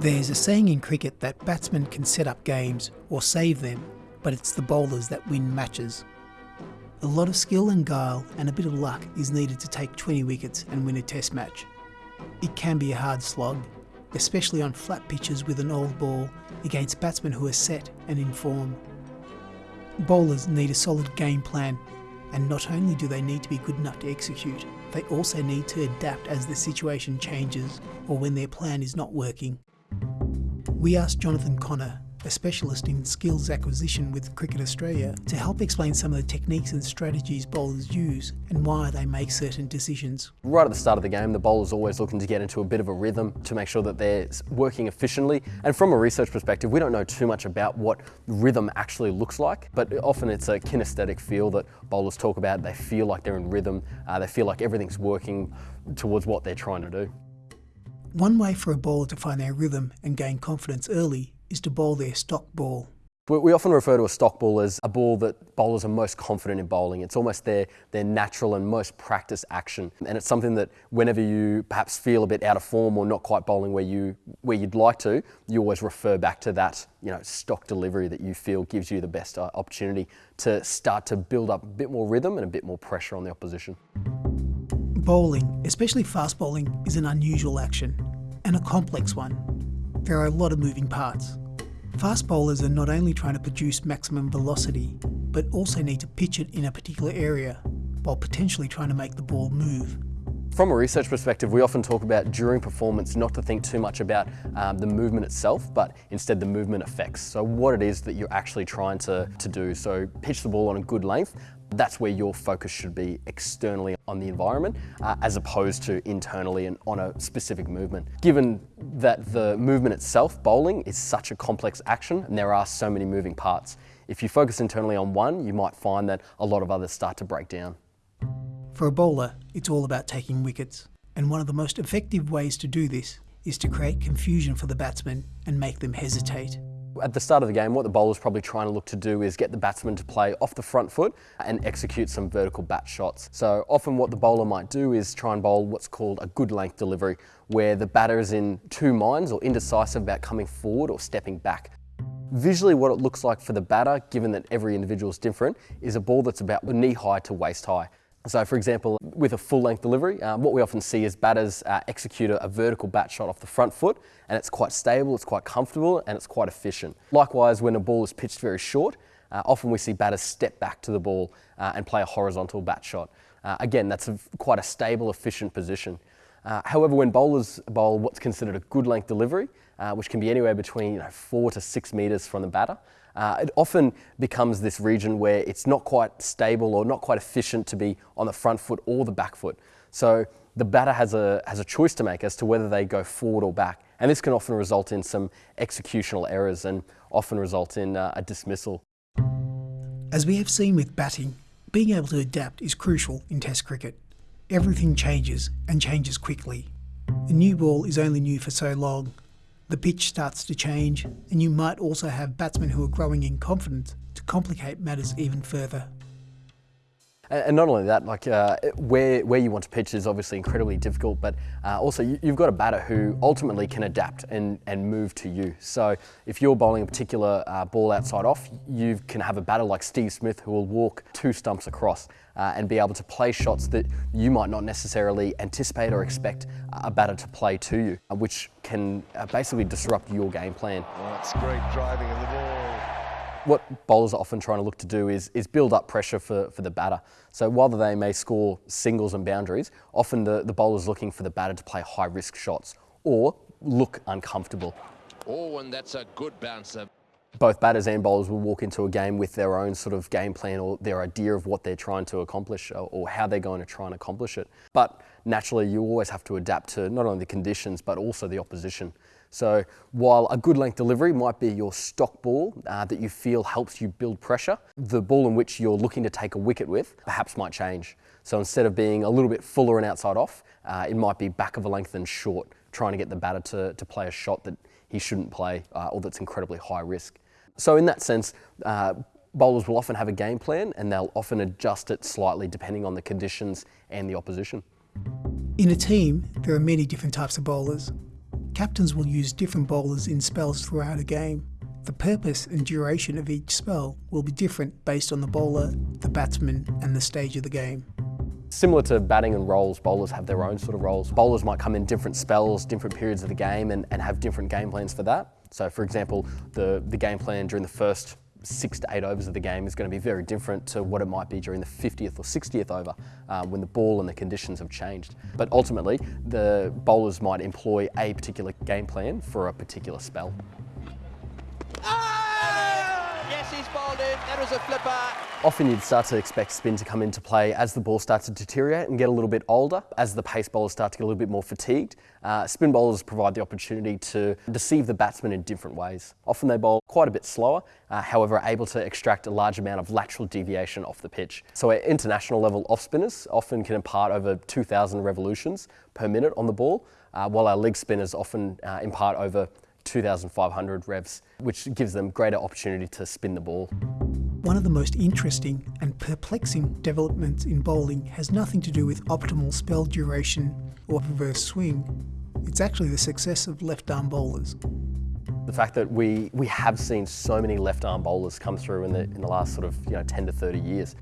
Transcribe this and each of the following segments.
There's a saying in cricket that batsmen can set up games or save them, but it's the bowlers that win matches. A lot of skill and guile and a bit of luck is needed to take 20 wickets and win a test match. It can be a hard slog, especially on flat pitches with an old ball against batsmen who are set and in form. Bowlers need a solid game plan, and not only do they need to be good enough to execute, they also need to adapt as the situation changes or when their plan is not working. We asked Jonathan Connor, a specialist in skills acquisition with Cricket Australia, to help explain some of the techniques and strategies bowlers use and why they make certain decisions. Right at the start of the game, the bowler's always looking to get into a bit of a rhythm to make sure that they're working efficiently. And from a research perspective, we don't know too much about what rhythm actually looks like, but often it's a kinesthetic feel that bowlers talk about. They feel like they're in rhythm, uh, they feel like everything's working towards what they're trying to do. One way for a bowler to find their rhythm and gain confidence early is to bowl their stock ball. We often refer to a stock ball as a ball that bowlers are most confident in bowling. It's almost their, their natural and most practiced action. And it's something that whenever you perhaps feel a bit out of form or not quite bowling where, you, where you'd like to, you always refer back to that you know, stock delivery that you feel gives you the best uh, opportunity to start to build up a bit more rhythm and a bit more pressure on the opposition. Bowling, especially fast bowling, is an unusual action and a complex one. There are a lot of moving parts. Fast bowlers are not only trying to produce maximum velocity, but also need to pitch it in a particular area, while potentially trying to make the ball move. From a research perspective, we often talk about during performance not to think too much about um, the movement itself, but instead the movement effects. So what it is that you're actually trying to, to do. So pitch the ball on a good length, that's where your focus should be externally on the environment uh, as opposed to internally and on a specific movement. Given that the movement itself, bowling, is such a complex action and there are so many moving parts. If you focus internally on one, you might find that a lot of others start to break down. For a bowler, it's all about taking wickets. And one of the most effective ways to do this is to create confusion for the batsmen and make them hesitate. At the start of the game, what the bowler's probably trying to look to do is get the batsman to play off the front foot and execute some vertical bat shots. So often what the bowler might do is try and bowl what's called a good length delivery, where the batter is in two minds or indecisive about coming forward or stepping back. Visually what it looks like for the batter, given that every individual is different, is a ball that's about knee high to waist high. So for example, with a full length delivery, um, what we often see is batters uh, execute a, a, vertical bat shot off the front foot and it's quite stable, it's quite comfortable and it's quite efficient. Likewise, when a ball is pitched very short, uh, often we see batters step back to the ball uh, and play a horizontal bat shot. Uh, again, that's a, quite a stable, efficient position. Uh, however, when bowlers bowl what's considered a good length delivery, which can be anywhere between you know, four to six metres from the batter, uh, it often becomes this region where it's not quite stable or not quite efficient to be on the front foot or the back foot. So the batter has a, has a choice to make as to whether they go forward or back. And this can often result in some executional errors and often result in uh, a dismissal. As we have seen with batting, being able to adapt is crucial in Test cricket. Everything changes and changes quickly. The new ball is only new for so long, the pitch starts to change, and you might also have batsmen who are growing in confidence to complicate matters even further. And not only that, like uh, where, where you want to pitch is obviously incredibly difficult, but uh, also you, have got a batter who ultimately can adapt and, and move to you. So if you're bowling a particular uh, ball outside off, you can have a batter like Steve Smith who will walk two stumps across uh, and be able to play shots that you might not necessarily anticipate or expect a batter to play to you, uh, which can uh, basically disrupt your game plan. That's great driving of the ball. What bowlers are often trying to look to do is, is build up pressure for, for the batter. So while they may score singles and boundaries, often the, the bowler's looking for the batter to play high risk shots or look uncomfortable. Oh, and that's a good bouncer. Both batters and bowlers will walk into a game with their own sort of game plan or their idea of what they're trying to accomplish or, or how they're going to try and accomplish it. But naturally, you always have to adapt to not only the conditions, but also the opposition. So while a good length delivery might be your stock ball uh, that you feel helps you build pressure, the ball in which you're looking to take a wicket with perhaps might change. So instead of being a little bit fuller and outside off, uh, it might be back of a length and short, trying to get the batter to, to play a shot that he shouldn't play uh, or that's incredibly high risk. So in that sense, uh, bowlers will often have a game plan and they'll often adjust it slightly depending on the conditions and the opposition. In a team, there are many different types of bowlers. Captains will use different bowlers in spells throughout a game. The purpose and duration of each spell will be different based on the bowler, the batsman, and the stage of the game. Similar to batting and roles, bowlers have their own sort of roles. Bowlers might come in different spells, different periods of the game, and, and have different game plans for that. So, for example, the, the game plan during the first six to eight overs of the game is going to be very different to what it might be during the 50th or 60th over um, when the ball and the conditions have changed. But ultimately, the bowlers might employ a particular game plan for a particular spell. That was a flipper. Often you'd start to expect spin to come into play as the ball starts to deteriorate and get a little bit older, as the pace bowlers start to get a little bit more fatigued. Uh, spin bowlers provide the opportunity to deceive the batsman in different ways. Often they bowl quite a bit slower, uh, however able to extract a large amount of lateral deviation off the pitch. So at international level off spinners often can impart over 2,000 revolutions per minute on the ball, uh, while our leg spinners often uh, impart over 2,500 revs, which gives them greater opportunity to spin the ball. One of the most interesting and perplexing developments in bowling has nothing to do with optimal spell duration or reverse swing. It's actually the success of left arm bowlers. The fact that we, we have seen so many left arm bowlers come through in the, in the last sort of you know, 10 to 30 years.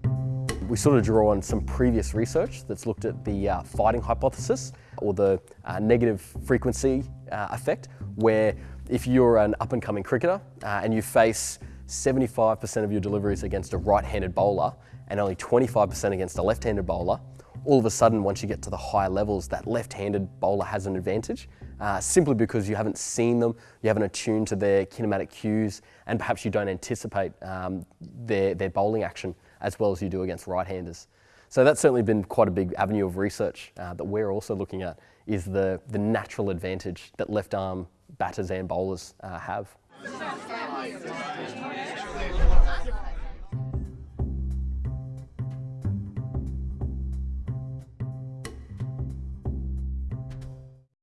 We sort of draw on some previous research that's looked at the uh, fighting hypothesis or the uh, negative frequency uh, effect, where if you're an up and coming cricketer uh, and you face 75% of your deliveries against a right handed bowler and only 25% against a left handed bowler, all of a sudden, once you get to the higher levels, that left handed bowler has an advantage uh, simply because you haven't seen them, you haven't attuned to their kinematic cues, and perhaps you don't anticipate um, their, their bowling action as well as you do against right-handers. So that's certainly been quite a big avenue of research uh, that we're also looking at is the, the natural advantage that left arm batters and bowlers uh, have.